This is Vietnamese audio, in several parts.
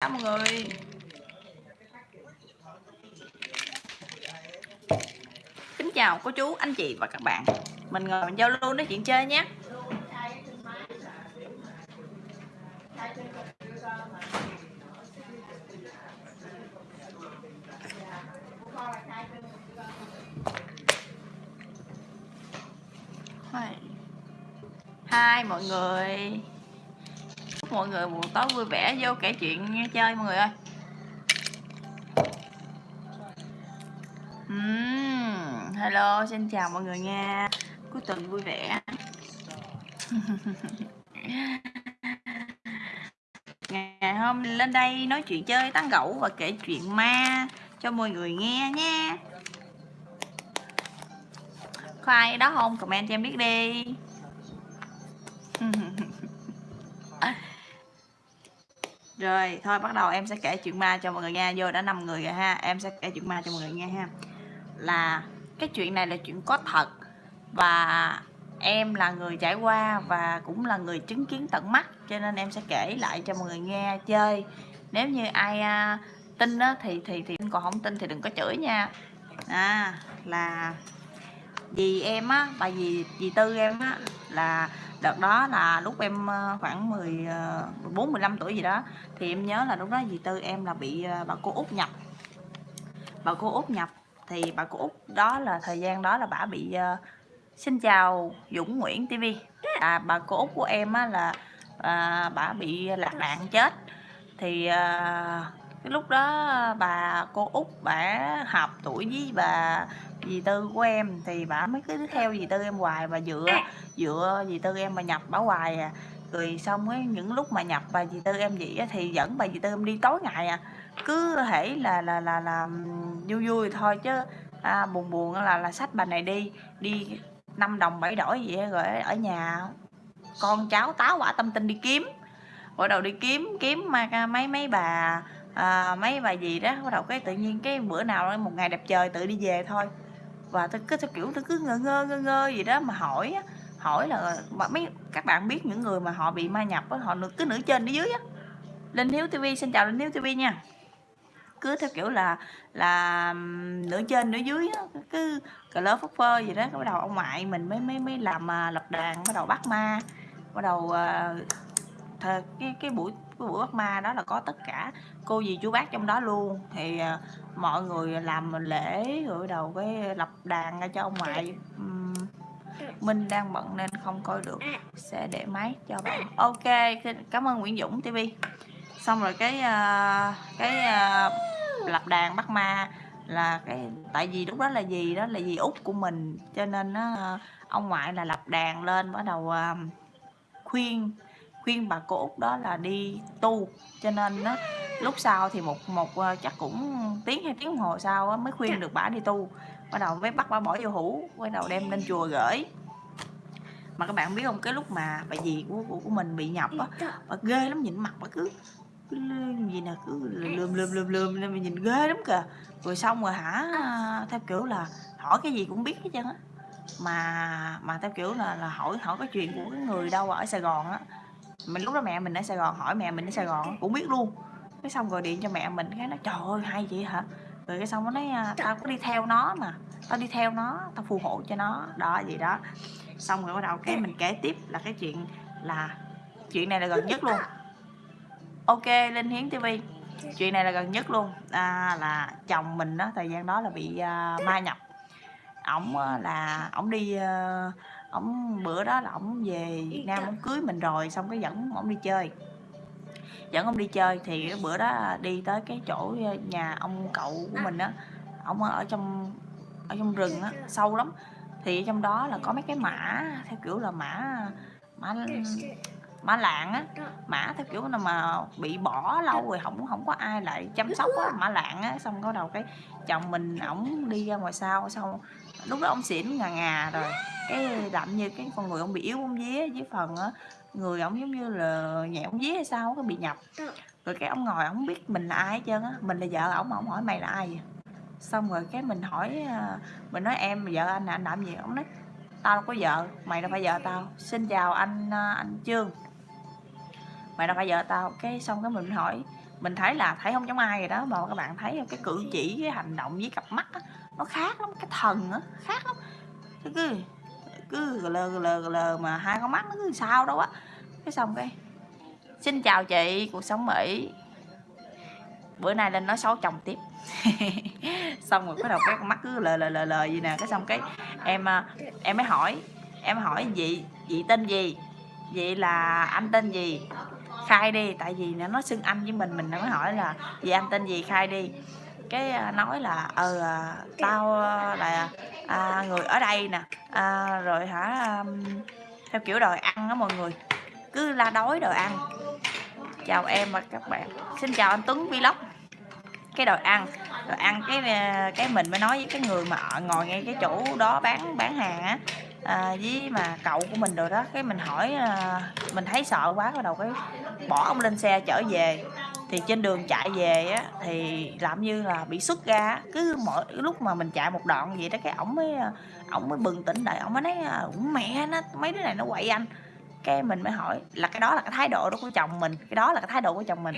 cả mọi người. Kính chào cô chú, anh chị và các bạn. Mình ngồi mình giao lưu nói chuyện chơi nhé. Hi mọi người. Chúc mọi người buổi tối vui vẻ vô kể chuyện nghe chơi mọi người ơi. Uhm, Hello xin chào mọi người nha. Cuối tuần vui vẻ. Ngày hôm lên đây nói chuyện chơi tán gẫu và kể chuyện ma cho mọi người nghe nha. Có ai đó không? Comment cho em biết đi. Rồi thôi bắt đầu em sẽ kể chuyện ma cho mọi người nghe. Vô đã năm người rồi ha. Em sẽ kể chuyện ma cho mọi người nghe ha. Là cái chuyện này là chuyện có thật. Và em là người trải qua và cũng là người chứng kiến tận mắt. Cho nên em sẽ kể lại cho mọi người nghe chơi. Nếu như ai à, tin đó, thì thì thì còn không tin thì đừng có chửi nha. À là vì em á bà dì dì tư em á là đợt đó là lúc em ờ, khoảng 10 14 15 tuổi gì đó thì em nhớ là lúc đó dì tư em là bị ờ, bà cô út nhập. Bà cô út nhập thì bà cô út đó là thời gian đó là bà bị uh, xin chào Dũng Nguyễn TV à, bà cô út của em á là à, bà bị lạc đạn chết. Thì à, cái lúc đó bà cô út bà hợp tuổi với bà dì tư của em thì bà mới cứ theo dì tư em hoài và dựa dựa dì tư em mà nhập bà hoài à. Rồi xong ấy những lúc mà nhập bà dì tư em vậy thì dẫn bà dì tư em đi tối ngày à. Cứ thể là là là là vui vui thôi chứ à, buồn buồn là là sách bà này đi đi năm đồng bảy đổi vậy rồi ở nhà con cháu táo quả tâm tinh đi kiếm. Bắt đầu đi kiếm kiếm mà mấy mấy bà à, mấy bà gì đó bắt đầu cái tự nhiên cái bữa nào một ngày đẹp trời tự đi về thôi và tôi cứ theo kiểu tôi cứ ngơ ngơ ngơ ngơ gì đó mà hỏi hỏi là mà mấy các bạn biết những người mà họ bị ma nhập á họ cứ nửa trên nửa dưới á. Linh hiếu tv xin chào linh hiếu tv nha. Cứ theo kiểu là là nửa trên nửa dưới á, cứ cờ lơ phất phơ gì đó bắt đầu ông ngoại mình mới mới mới làm à, lập đàn bắt đầu bắt ma bắt đầu uh, thờ, cái cái buổi cái buổi bắt ma đó là có tất cả cô dì chú bác trong đó luôn. Thì uh, mọi người làm lễ rồi đầu cái lập đàn ra cho ông ngoại. Um, Minh đang bận nên không coi được. Sẽ để máy cho bạn. Ok cảm ơn Nguyễn Dũng TV xong rồi cái uh, cái uh, lập đàn bắt ma là cái tại vì lúc đó là gì? Đó là gì út của mình. Cho nên nó uh, ông ngoại là lập đàn lên bắt đầu uh, khuyên khuyên bà cô út đó là đi tu. Cho nên nó lúc sau thì một một uh, chắc cũng tiếng hay tiếng hồ sau mới khuyên được bà đi tu. Bắt đầu mới bắt bà bỏ vô hũ bắt đầu đem lên chùa gửi. Mà các bạn biết không cái lúc mà bà dì của của, của mình bị nhập á bà ghê lắm nhìn mặt bà cứ gì nè cứ lườm lườm lườm lườm nên mình nhìn ghê lắm kìa. Rồi xong rồi hả theo kiểu là hỏi cái gì cũng biết hết trơn á. Mà mà theo kiểu là là hỏi hỏi cái chuyện của cái người đâu ở Sài Gòn á mình lúc đó mẹ mình ở Sài Gòn hỏi mẹ mình ở Sài Gòn cũng biết luôn. Cái xong rồi điện cho mẹ mình cái nó trời ơi hay vậy hả? Rồi cái xong nó nói à, tao có đi theo nó mà tao đi theo nó tao phù hộ cho nó. Đó gì đó. Xong rồi bắt đầu cái mình kể tiếp là cái chuyện là chuyện này là gần nhất luôn. Ok linh hiến tv chuyện này là gần nhất luôn. À, là chồng mình đó thời gian đó là bị uh, ma nhập. Ổng uh, là ổng đi uh, ổng, bữa đó là ổng về Việt Nam ổng cưới mình rồi, xong cái dẫn ổng đi chơi. Dẫn ông đi chơi thì cái bữa đó đi tới cái chỗ nhà ông cậu của mình á ông ở trong ở trong rừng á, sâu lắm. Thì trong đó là có mấy cái mã theo kiểu là mã mã mã lạng á, mã theo kiểu là mà bị bỏ lâu rồi không không có ai lại chăm sóc á, mã lạng á, xong có đầu cái chồng mình ổng đi ra ngoài sau, xong lúc đó ông xỉn ngà ngà rồi cái đậm như cái con người ông bị yếu ông vía với phần á người ổng giống như là nhẹ ông vía hay sao có bị nhập rồi cái ông ngồi ổng biết mình là ai hết trơn á mình là vợ ổng ổng hỏi mày là ai vậy? Xong rồi cái mình hỏi à, mình nói em vợ anh anh làm gì? Ông nói tao đâu có vợ mày đâu phải vợ tao. Xin chào anh à, anh trương. Mày đâu phải vợ tao. Cái xong cái mình hỏi mình thấy là thấy không giống ai rồi đó mà các bạn thấy cái cử chỉ cái hành động với cặp mắt á, nó khác lắm cái thần á khác lắm. Cứ cứ lờ lờ lờ mà hai con mắt nó cứ sao đâu á. Cái xong cái, xin chào chị, cuộc sống mỹ. Bữa nay lên nói xấu chồng tiếp. Xong rồi bắt đầu cái con mắt cứ lờ lờ lờ lờ gì nè. Cái xong cái em à, em mới hỏi, em hỏi chị chị tên gì? Vậy là anh tên gì? Khai đi, tại vì nó xưng anh với mình mình nó mới hỏi là, vậy anh tên gì? Khai đi cái à, nói là ờ à, tao là à, người ở đây nè à, rồi hả um, theo kiểu đòi ăn á mọi người cứ la đói đòi ăn. Chào em và các bạn. Xin chào anh Tuấn Vlog. Cái đòi ăn đòi ăn cái à, cái mình mới nói với cái người mà ngồi ngay cái chỗ đó bán bán hàng á à, với mà cậu của mình rồi đó cái mình hỏi à, mình thấy sợ quá bắt đầu cái bỏ ông lên xe chở về thì trên đường chạy về á thì làm như là bị xuất ra cứ mỗi lúc mà mình chạy một đoạn vậy đó cái ổng mới ổng mới bừng tỉnh lại. Ổng mới nói ổng mẹ nó mấy đứa này nó quậy anh. Cái mình mới hỏi là cái đó là cái thái độ đó của chồng mình cái đó là cái thái độ của chồng mình.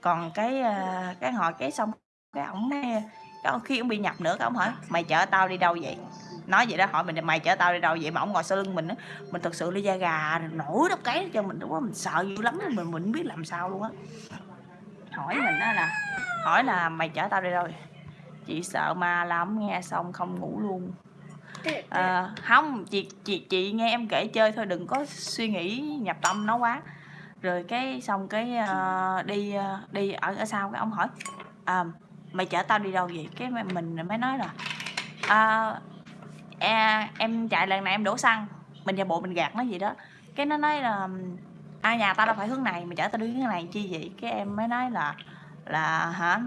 Còn cái à, cái hỏi cái xong cái ổng mới cái khi ông bị nhập nữa cái ông hỏi mày chở tao đi đâu vậy? Nói vậy đó hỏi mình mày chở tao đi đâu vậy? Mà ông ngồi sau lưng mình á mình thực sự đi da gà nổi đâu cái cho mình đúng quá mình sợ dữ lắm mình mình biết làm sao luôn á hỏi mình đó là hỏi là mày chở tao đi đâu chị sợ ma lắm nghe xong không ngủ luôn. À, không chị chị chị nghe em kể chơi thôi đừng có suy nghĩ nhập tâm nó quá. Rồi cái xong cái uh, đi uh, đi ở ở sau cái ông hỏi à, mày chở tao đi đâu vậy? Cái mình mới nói là à, à, em chạy lần này em đổ xăng mình giả bộ mình gạt nó gì đó. Cái nó nói là ai nhà tao đâu phải hướng này, mà chở tao đi hướng này, chi vậy? Cái em mới nói là là hả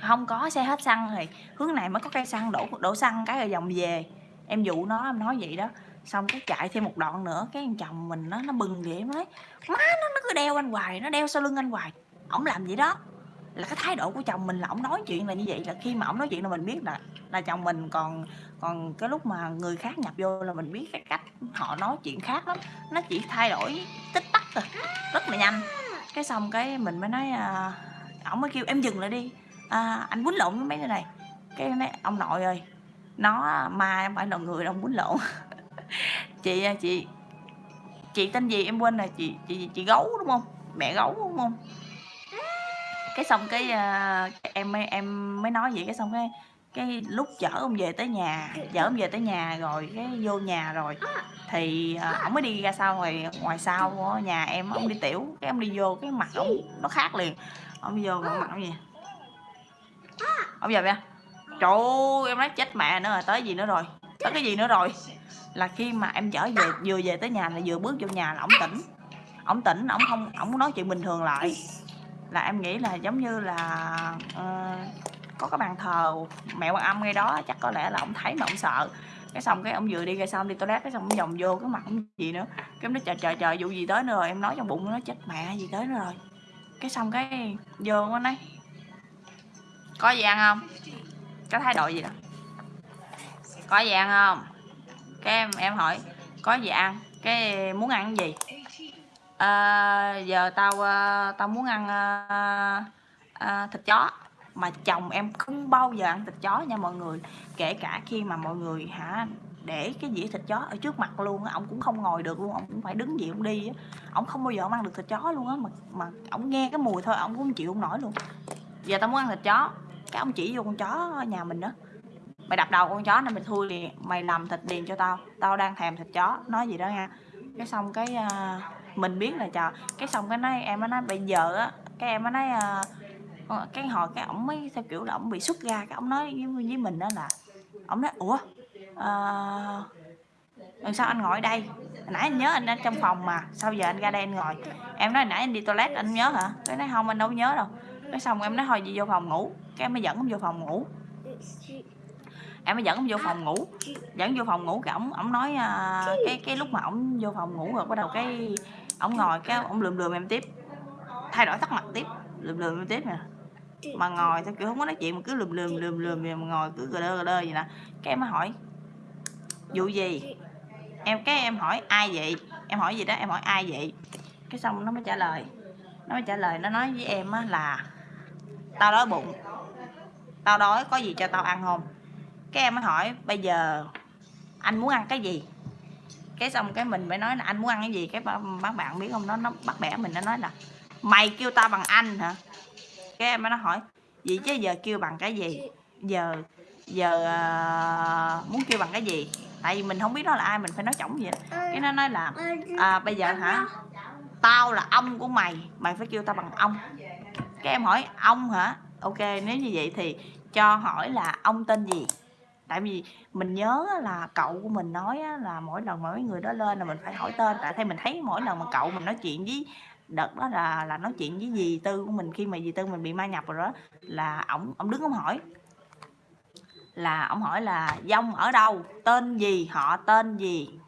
không có xe hết xăng thì hướng này mới có cây xăng, đổ đổ xăng cái rồi vòng về. Em dụ nó, em nói vậy đó. Xong cái chạy thêm một đoạn nữa, cái chồng mình nó nó bừng vậy nói, má, nó nó cứ đeo anh hoài, nó đeo sau lưng anh hoài. Ổng làm vậy đó là cái thái độ của chồng mình là ổng nói chuyện là như vậy là khi mà ổng nói chuyện là mình biết là là chồng mình còn còn cái lúc mà người khác nhập vô là mình biết cái cách họ nói chuyện khác lắm. Nó chỉ thay đổi tích tắc rồi rất là nhanh. Cái xong cái mình mới nói à, ổng mới kêu em dừng lại đi. À, anh quýnh lộn với mấy cái này. Cái nói ông nội ơi nó ma em phải là người đâu quýnh lộn. Chị à, chị chị tên gì em quên rồi chị chị chị gấu đúng không? Mẹ gấu đúng không? Cái xong cái uh, em em mới nói vậy cái xong cái cái lúc chở ông về tới nhà chở ông về tới nhà rồi cái vô nhà rồi. Thì uh, ông mới đi ra sau ngoài ngoài sau của nhà em ông đi tiểu cái ông đi vô cái mặt ông nó khác liền. Ông vô mặt ông gì? Ông giờ vậy? Trời ơi em nói chết mẹ nữa rồi tới gì nữa rồi? Tới cái gì nữa rồi? Là khi mà em chở về vừa về tới nhà là vừa bước vô nhà là ổng tỉnh. Ổng tỉnh ổng không ổng nói chuyện bình thường lại là em nghĩ là giống như là uh, có cái bàn thờ mẹ quan âm ngay đó chắc có lẽ là ông thấy mà ông sợ. Cái xong cái ông vừa đi ra xong đi toilet cái xong ông vòng vô cái mặt ông gì nữa. Cái em nói trời trời trời vụ gì tới nữa rồi? Em nói trong bụng nó chết mẹ gì tới nữa rồi. Cái xong cái vô nó nói có gì ăn không? Có thái độ gì đó. Có gì ăn không? Cái em em hỏi có gì ăn? Cái muốn ăn gì? À, giờ tao uh, tao muốn ăn uh, uh, thịt chó. Mà chồng em không bao giờ ăn thịt chó nha mọi người. Kể cả khi mà mọi người hả để cái dĩa thịt chó ở trước mặt luôn á ông cũng không ngồi được luôn ông cũng phải đứng gì ông đi á. Ông không bao giờ ông ăn được thịt chó luôn á mà mà ông nghe cái mùi thôi ông cũng chịu không nổi luôn. Giờ tao muốn ăn thịt chó. Cái ông chỉ vô con chó nhà mình đó. Mày đập đầu con chó nên mày thui liền mày làm thịt liền cho tao. Tao đang thèm thịt chó. Nói gì đó nha. Cái xong cái uh, mình biết là chờ cái xong cái nói em nói bây giờ á cái em nói uh, cái hồi cái ổng mới theo kiểu là ổng bị xuất ra cái ổng nói với, với mình đó là ổng nói ủa uh, sao anh ngồi ở đây? Nãy anh nhớ anh ở trong phòng mà sao giờ anh ra đây anh ngồi? Em nói nãy anh đi toilet anh nhớ hả? Cái nói không anh đâu nhớ đâu. Cái xong em nói thôi gì vô phòng ngủ. Cái em mới dẫn ông vô phòng ngủ. Em mới dẫn ông vô phòng ngủ. Dẫn vô phòng ngủ cái ổng ổng nói uh, cái cái lúc mà ổng vô phòng ngủ rồi bắt đầu cái ổng ngồi cái ổng lườm lườm em tiếp. Thay đổi sắc mặt tiếp lườm lườm em tiếp nè. Mà ngồi theo kiểu không có nói chuyện mà cứ lườm lườm lườm lườm mà ngồi cứ gờ đơ gờ đơ vậy nè. Cái em mới hỏi vụ gì? Em cái em hỏi ai vậy? Em hỏi gì đó em hỏi ai vậy? Cái xong nó mới trả lời. Nó mới trả lời nó nói với em á là tao đói bụng. Tao đói có gì cho tao ăn không? Cái em mới hỏi bây giờ anh muốn ăn cái gì cái xong cái mình mới nói là anh muốn ăn cái gì cái bác bạn biết không? Nó nó bắt bẻ mình nó nói là mày kêu tao bằng anh hả? Cái em mới nó hỏi vậy chứ giờ kêu bằng cái gì? Giờ giờ uh, muốn kêu bằng cái gì? Tại vì mình không biết nó là ai mình phải nói chổng vậy cái nó nói là à, bây giờ hả? Tao là ông của mày mày phải kêu tao bằng ông. Cái em hỏi ông hả? Ok nếu như vậy thì cho hỏi là ông tên gì? Tại vì mình nhớ là cậu của mình nói là mỗi lần mỗi người đó lên là mình phải hỏi tên. Tại thấy mình thấy mỗi lần mà cậu mình nói chuyện với đợt đó là là nói chuyện với dì tư của mình khi mà dì tư mình bị ma nhập rồi đó là ổng ổng đứng ổng hỏi. Là ổng hỏi là dông ở đâu? Tên gì? Họ tên gì?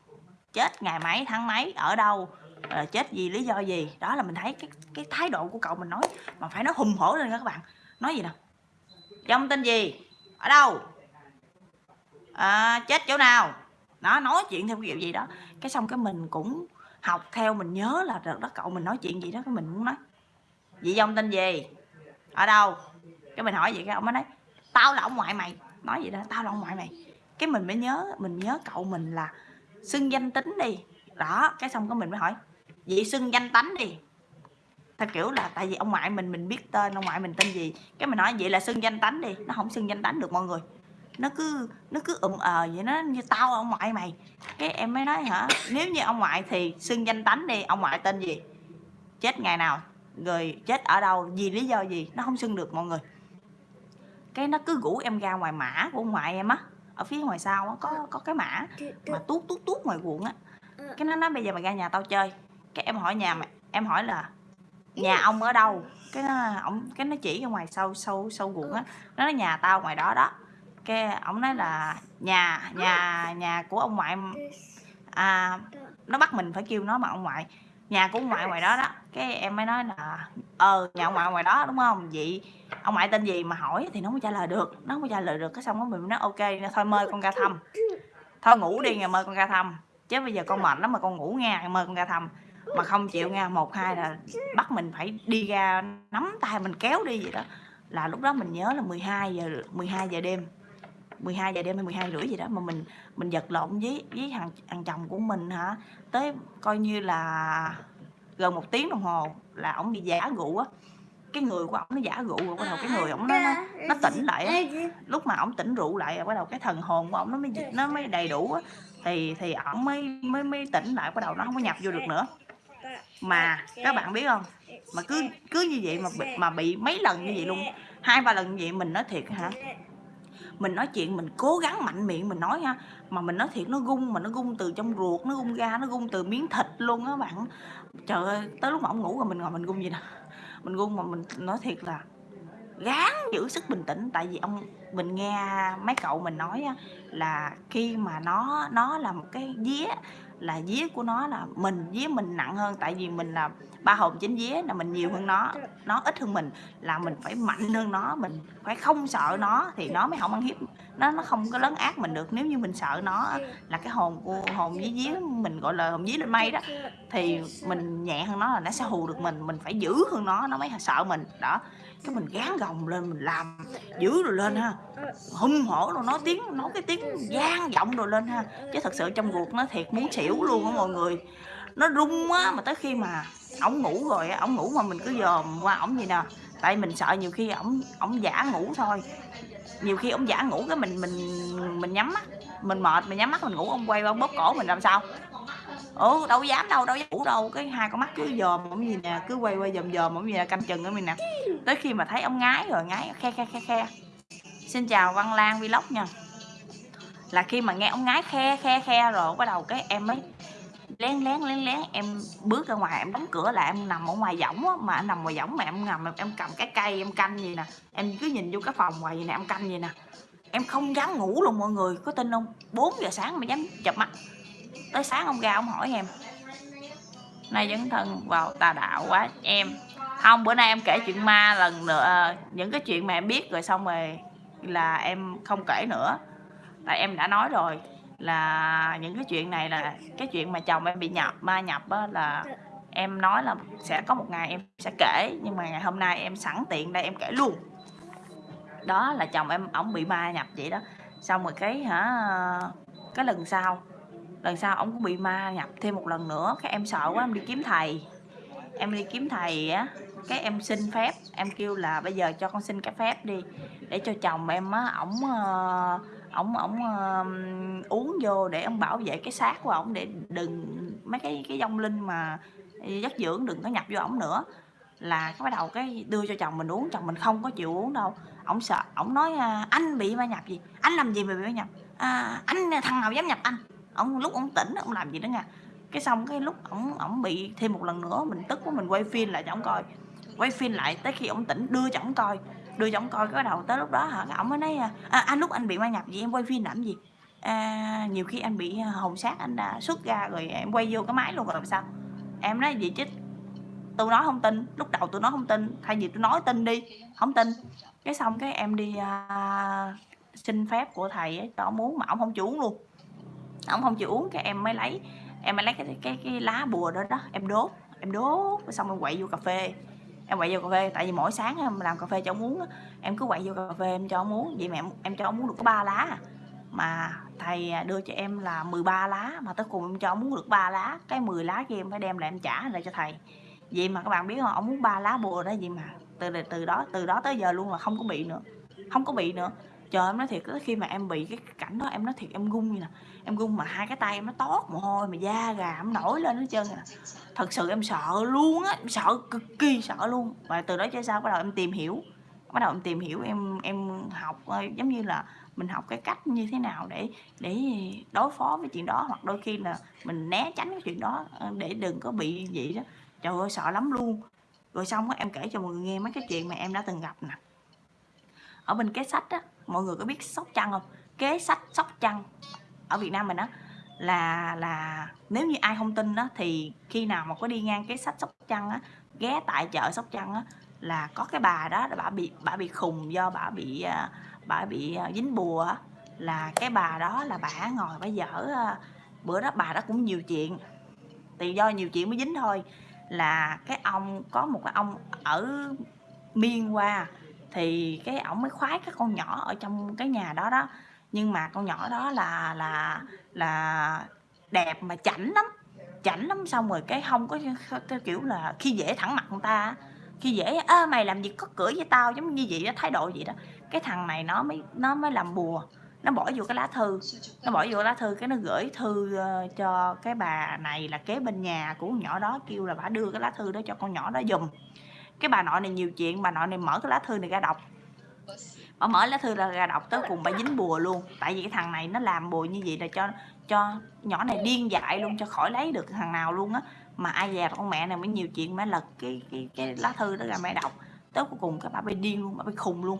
Chết ngày mấy tháng mấy? Ở đâu? À, chết gì lý do gì? Đó là mình thấy cái cái thái độ của cậu mình nói. Mà phải nói hùng hổ lên các bạn. Nói gì nè dông tên gì? Ở đâu? À, chết chỗ nào? Nó nói chuyện theo kiểu gì đó. Cái xong cái mình cũng học theo mình nhớ là đợt đó cậu mình nói chuyện gì đó cái mình muốn nói. Vậy ông tên gì? Ở đâu? Cái mình hỏi vậy cái ông mới nói tao là ông ngoại mày. Nói vậy đó tao là ông ngoại mày. Cái mình mới nhớ mình nhớ cậu mình là xưng danh tính đi. Đó cái xong cái mình mới hỏi vậy xưng danh tánh đi. Theo kiểu là tại vì ông ngoại mình mình biết tên ông ngoại mình tên gì. Cái mình nói vậy là xưng danh tánh đi. Nó không xưng danh tánh được mọi người nó cứ nó cứ ụm ờ vậy nó như tao ông ngoại mày. Cái em mới nói hả? Nếu như ông ngoại thì xưng danh tánh đi ông ngoại tên gì? Chết ngày nào rồi chết ở đâu vì lý do gì? Nó không xưng được mọi người. Cái nó cứ rủ em ra ngoài mã của ông ngoại em á ở phía ngoài sau á có có cái mã mà tuốt tuốt tuốt ngoài ruộng á. Cái nó nói bây giờ mày ra nhà tao chơi. Cái em hỏi nhà mày em hỏi là nhà ông ở đâu? Cái nó ổng cái nó chỉ ra ngoài sâu sâu sâu ruộng á. Nó nói nhà tao ngoài đó đó cái ổng nói là nhà nhà nhà của ông ngoại à nó bắt mình phải kêu nó mà ông ngoại. Nhà của ông ngoại ngoài đó đó. Cái em mới nói là ờ nhà ông ngoại ngoài đó, đúng không? Vậy ông ngoại tên gì mà hỏi thì nó mới trả lời được. Nó mới trả lời được, cái xong đó mình nói, ok, thôi mời con ra thăm. Thôi ngủ đi, ngày mời con ra thăm. Chứ bây giờ con mệt lắm mà con ngủ nghe mời con ra thăm. Mà không chịu nha, một, hai là bắt mình phải đi ra nắm tay mình, kéo đi vậy đó. Là lúc đó mình nhớ là 12 giờ 12 giờ đêm. 12 giờ đêm hay 12 rưỡi gì đó mà mình mình giật lộn với với thằng thằng chồng của mình hả? Tới coi như là gần một tiếng đồng hồ là ổng bị giả rượu á. Cái người của ổng nó giả rượu rồi bắt đầu cái người ổng nó, nó nó tỉnh lại á. Lúc mà ổng tỉnh rượu lại rồi bắt đầu cái thần hồn của ổng nó mới nó mới đầy đủ á. Thì thì ổng mới mới mới tỉnh lại bắt đầu nó không có nhập vô được nữa. Mà các bạn biết không? Mà cứ cứ như vậy mà bị, mà bị mấy lần như vậy luôn. Hai ba lần như vậy mình nói thiệt hả? Mình nói chuyện, mình cố gắng mạnh miệng mình nói ha. Mà mình nói thiệt nó gung mà nó gung từ trong ruột, nó gung ra, nó gung từ miếng thịt luôn á bạn. Trời ơi, tới lúc mà ông ngủ rồi mình ngồi mình gung gì nè. Mình gung mà mình nói thiệt là gán giữ sức bình tĩnh. Tại vì ông, mình nghe mấy cậu mình nói là khi mà nó nó là một cái vía là vía của nó là mình, vía mình nặng hơn, tại vì mình là ba hồn chính vía là mình nhiều hơn nó nó ít hơn mình, là mình phải mạnh hơn nó, mình phải không sợ nó thì nó mới không ăn hiếp, nó nó không có lấn ác mình được. Nếu như mình sợ nó là cái hồn của, hồn vía vía mình, gọi là hồn vía lên mây đó, thì mình nhẹ hơn nó là nó sẽ hù được mình mình phải giữ hơn nó nó mới sợ mình, đó cái mình gán gồng lên mình làm giữ rồi lên ha. Hung hổ rồi nói tiếng nói cái tiếng gian giọng rồi lên ha. Chứ thật sự trong ruột nó thiệt muốn xỉu luôn á mọi người. Nó rung á mà tới khi mà ổng ngủ rồi á ổng ngủ mà mình cứ dòm qua ổng gì nè. Tại mình sợ nhiều khi ổng ổng giả ngủ thôi. Nhiều khi ổng giả ngủ cái mình mình mình nhắm mắt mình mệt mình nhắm mắt mình ngủ ông quay ông bóp cổ mình làm sao ừ đâu dám đâu đâu dám ngủ đâu. Cái hai con mắt cứ dòm ổng gì nè, cứ quay quay dòm dòm ổng gì nè canh chừng ở mình nè. Tới khi mà thấy ông ngái rồi, ngái khe khe khe khe. Xin chào văn lan vlog nha. Là khi mà nghe ông ngái khe khe khe rồi, bắt đầu cái em mới lén lén lén lén. Em bước ra ngoài, em đóng cửa là em nằm ở ngoài võng á. Mà em nằm ngoài võng mà em nằm em cầm cái cây, em canh gì nè. Em cứ nhìn vô cái phòng ngoài gì nè, em canh gì nè. Em không dám ngủ luôn, mọi người. Có tin không? 4 giờ sáng mà dám chập mắt tới sáng ông ra ông hỏi em nay dấn thân vào tà đạo quá em không bữa nay em kể chuyện ma lần nữa ờ, những cái chuyện mà em biết rồi xong rồi là em không kể nữa. Tại em đã nói rồi là những cái chuyện này là cái chuyện mà chồng em bị nhập ma nhập á, là em nói là sẽ có một ngày em sẽ kể nhưng mà ngày hôm nay em sẵn tiện đây em kể luôn. Đó là chồng em ổng bị ma nhập vậy đó. Xong rồi cái hả cái lần sau lần sau ông cũng bị ma nhập thêm một lần nữa. Cái em sợ quá em đi kiếm thầy. Em đi kiếm thầy á cái em xin phép. Em kêu là bây giờ cho con xin cái phép đi để cho chồng em á ổng ờ, ổng ổng uh, uống vô để ông bảo vệ cái xác của ổng để đừng mấy cái cái dông linh mà giấc dưỡng đừng có nhập vô ổng nữa. Là cái bắt đầu cái đưa cho chồng mình uống chồng mình không có chịu uống đâu. Ổng sợ ổng nói à, anh bị ma nhập gì? Anh làm gì mà bị ma nhập? À, anh thằng nào dám nhập anh? Ông lúc ông tỉnh ông làm gì đó nha. Cái xong cái lúc ổng ổng bị thêm một lần nữa mình tức quá mình quay phim lại cho ổng coi. Quay phim lại tới khi ổng tỉnh đưa cho ổng coi. Đưa cho ổng coi cái đầu tới lúc đó hả ổng mới nói à, anh lúc anh bị ma nhập gì em quay phim làm gì? À, nhiều khi anh bị hồn sát anh à, đã xuất ra rồi em quay vô cái máy luôn rồi làm sao? Em nói gì chứ tôi nói không tin lúc đầu tôi nói không tin thay vì tôi nói tin đi không tin. Cái xong cái em đi à, xin phép của thầy ấy, cho muốn mà ông không chủ luôn ông không chịu uống cái em mới lấy em mới lấy cái cái cái lá bùa đó đó em đốt em đốt xong em quậy vô cà phê. Em quậy vô cà phê tại vì mỗi sáng em làm cà phê cho ông uống em cứ quậy vô cà phê em cho ông uống. Vậy mà em, em cho ông uống được có ba lá à. mà thầy đưa cho em là 13 lá mà tới cùng em cho ông uống được ba lá cái 10 lá kia em phải đem lại em trả lại cho thầy. Vậy mà các bạn biết không ông muốn ba lá bùa đó vậy mà từ từ đó từ đó tới giờ luôn là không có bị nữa không có bị nữa. Trời em nói thiệt khi mà em bị cái cảnh đó em nói thiệt em gung như nè em gung mà hai cái tay em nó tót mồ hôi mà da gà em nổi lên hết trơn à. thật sự em sợ luôn á, em sợ cực kỳ sợ luôn. Và từ đó cho sao bắt đầu em tìm hiểu. Bắt đầu em tìm hiểu em em học ờ, giống như là mình học cái cách như thế nào để để đối phó với chuyện đó. Hoặc đôi khi là mình né tránh cái chuyện đó ờ, để đừng có bị gì đó. Trời ơi, sợ lắm luôn. Rồi xong á, em kể cho mọi người nghe mấy cái chuyện mà em đã từng gặp nè. Ở bên kế sách á, mọi người có biết sóc trăng không? Kế sách sóc trăng ở việt nam mình á, là là nếu như ai không tin đó thì khi nào mà có đi ngang cái sách sóc trăng á, ghé tại chợ sóc trăng á, là có cái bà đó, bà bị bà bị khùng do bà bị à, bà bị à, dính bùa á, là cái bà đó là bà ngồi bà dở à, bữa đó bà đó cũng nhiều chuyện. Thì do nhiều chuyện mới dính thôi. Là cái ông, có một cái ông ở miên qua, thì cái ổng mới khoái các con nhỏ ở trong cái nhà đó đó nhưng mà con nhỏ đó là là là đẹp mà chảnh lắm chảnh lắm. Xong rồi cái không có, cái kiểu là khi dễ thẳng mặt người ta khi dễ, ơ, mày làm gì có cửa với tao giống như vậy đó, thái độ vậy đó. Cái thằng này nó mới nó mới làm bùa, nó bỏ vô cái lá thư, nó bỏ vô lá thư cái nó gửi thư ờ, cho cái bà này là kế bên nhà của con nhỏ đó, kêu là bà đưa cái lá thư đó cho con nhỏ đó dùm cái bà nội này nhiều chuyện, bà nội này mở cái lá thư này ra đọc bà mở lá thư là ra đọc tới cùng bà dính bùa luôn. Tại vì cái thằng này nó làm bùa như vậy là cho cho nhỏ này điên dại luôn, cho khỏi lấy được thằng nào luôn á. Mà ai già con mẹ này mới nhiều chuyện mới lật cái cái cái lá thư đó ra mẹ đọc. Tới cuối cùng cái bà bị điên luôn, bà bị khùng luôn.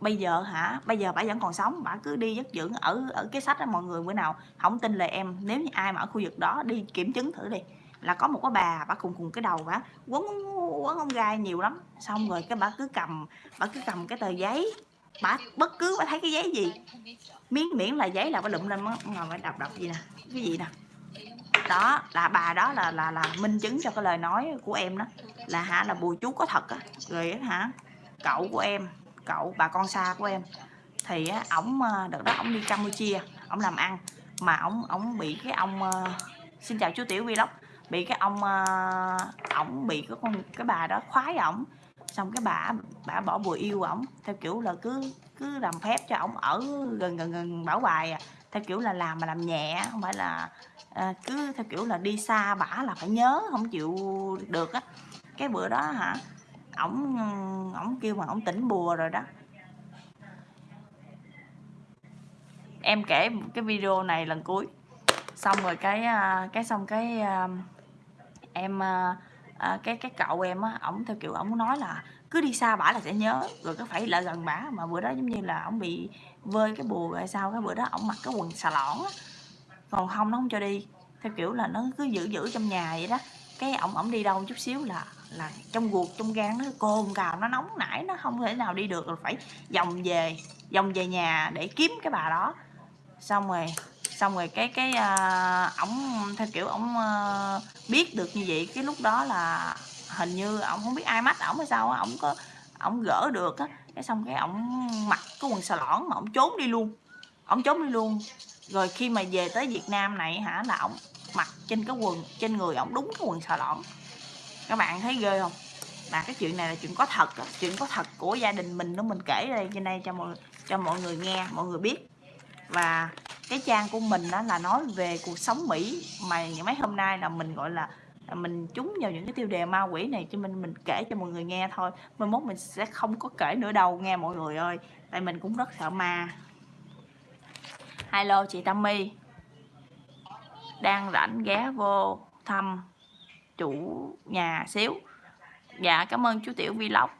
Bây giờ hả? Bây giờ bà vẫn còn sống, bà cứ đi dắt dưỡng ở ở cái sách đó mọi người bữa nào không tin lời em. Nếu như ai mà ở khu vực đó đi kiểm chứng thử đi. Là có một cái bà bà cùng cùng cái đầu, bà quấn quấn ông gai nhiều lắm. Xong rồi cái bà cứ cầm, bà cứ cầm cái tờ giấy bà bất cứ bà thấy cái giấy gì? Miếng miễn là giấy là bà lụm lên ngồi bà đọc đọc gì nè cái gì nè. Đó là bà đó là là là minh chứng cho cái lời nói của em đó. Là hả là bùi chú có thật á. Rồi hả cậu của em cậu bà con xa của em thì á ổng ờ, đợt đó ổng đi campuchia ổng làm ăn. Mà ổng ổng bị cái ông uh, xin chào chú tiểu vlog bị cái ông uh, ổng bị cái con cái bà đó khoái ổng xong cái bà bà bỏ bùa yêu ổng theo kiểu là cứ cứ làm phép cho ổng ở gần gần gần bảo bài à. theo kiểu là làm mà làm nhẹ không phải là à, cứ theo kiểu là đi xa bả là phải nhớ không chịu được á. Cái bữa đó hả ổng ổng kêu mà ổng tỉnh bùa rồi đó. Em kể cái video này lần cuối. Xong rồi cái à, cái xong cái à, em à, à, cái cái cậu em á ổng theo kiểu ổng nói là cứ đi xa bả là sẽ nhớ. Rồi có phải lại gần bả. Mà bữa đó giống như là ổng bị vơi cái bùa rồi sao cái bữa đó ổng mặc cái quần xà lỏn á. Còn không nó không cho đi. Theo kiểu là nó cứ giữ giữ trong nhà vậy đó. Cái ổng ổng đi đâu chút xíu là là trong ruột trong gan nó cồn cào nó nóng nảy nó không thể nào đi được. Rồi phải vòng về vòng về nhà để kiếm cái bà đó. Xong rồi xong rồi cái cái uh, theo kiểu ổng uh, biết được như vậy cái lúc đó là hình như ổng không biết ai mách ổng hay sao á ổng có ổng gỡ được á. Cái xong cái ổng mặc cái quần xà lõn mà ổng trốn đi luôn. Ổng trốn đi luôn. Rồi khi mà về tới Việt Nam này hả là ổng mặc trên cái quần trên người ổng đúng cái quần xà lõn. Các bạn thấy ghê không? Là cái chuyện này là chuyện có thật chuyện có thật của gia đình mình đó mình kể đây trên đây cho mọi cho mọi người nghe mọi người biết và cái trang của mình đó là nói về cuộc sống Mỹ. Mà những mấy hôm nay là mình, gọi là mình trúng vào những cái tiêu đề ma quỷ này cho mình mình kể cho mọi người nghe thôi. Mai mốt mình sẽ không có kể nữa đâu, nghe mọi người ơi. Tại mình cũng rất sợ ma. Hello, chị Tammy. Đang rảnh ghé vô thăm chủ nhà xíu. Dạ cảm ơn chú tiểu vlog.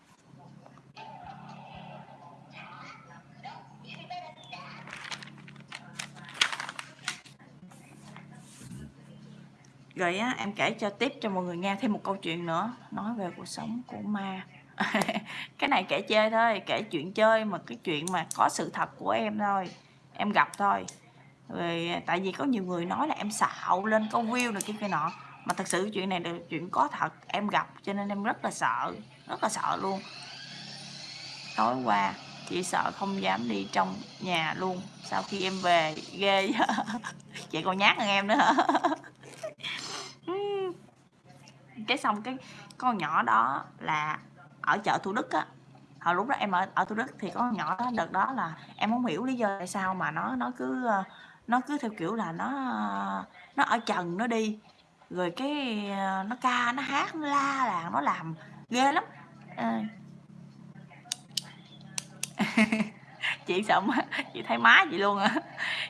Rồi á, em kể cho tiếp cho mọi người nghe thêm một câu chuyện nữa. Nói về cuộc sống của ma. Cái này kể chơi thôi, kể chuyện chơi mà cái chuyện mà có sự thật của em thôi. Em gặp thôi. Rồi tại vì có nhiều người nói là em xạo lên câu view này kia kia nọ. Mà thật sự chuyện này là chuyện có thật, em gặp cho nên em rất là sợ, rất là sợ luôn. Tối qua chị sợ không dám đi trong nhà luôn. Sau khi em về, ghê. Chị còn nhát hơn em nữa. hả cái xong cái con nhỏ đó là ở chợ thủ đức á. Hồi lúc đó em ở ở thủ đức thì con nhỏ đó, đợt đó là em không hiểu lý do tại sao mà nó nó cứ ờ, nó cứ theo kiểu là nó nó ở trần nó đi. Rồi cái ờ, nó ca, nó hát, nó la là nó làm ghê lắm. À. chị sợ má, chị thấy má chị luôn á.